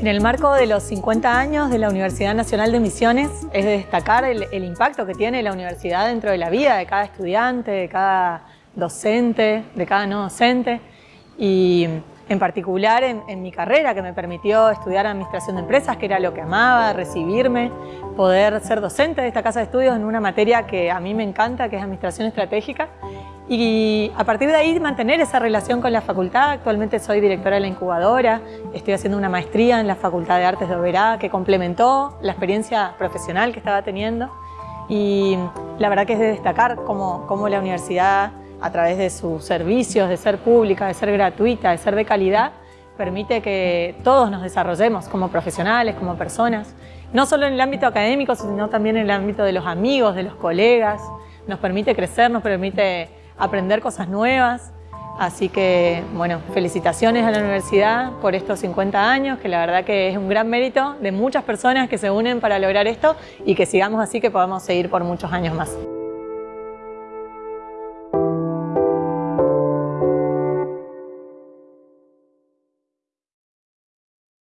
En el marco de los 50 años de la Universidad Nacional de Misiones, es de destacar el, el impacto que tiene la universidad dentro de la vida de cada estudiante, de cada docente, de cada no docente. Y en particular en, en, mi carrera que me permitió estudiar Administración de Empresas, que era lo que amaba, recibirme, poder ser docente de esta casa de estudios en una materia que a mí me encanta, que es Administración Estratégica, y a partir de ahí mantener esa relación con la facultad. Actualmente soy directora de la incubadora, estoy haciendo una maestría en la Facultad de Artes de Oberá que complementó la experiencia profesional que estaba teniendo y la verdad que es de destacar cómo, cómo la universidad a través de sus servicios, de ser pública, de ser gratuita, de ser de calidad, permite que todos nos desarrollemos como profesionales, como personas, no solo en el ámbito académico, sino también en el ámbito de los amigos, de los colegas, nos permite crecer, nos permite aprender cosas nuevas, así que, bueno, felicitaciones a la universidad por estos 50 años, que la verdad que es un gran mérito de muchas personas que se unen para lograr esto y que sigamos así, que podamos seguir por muchos años más.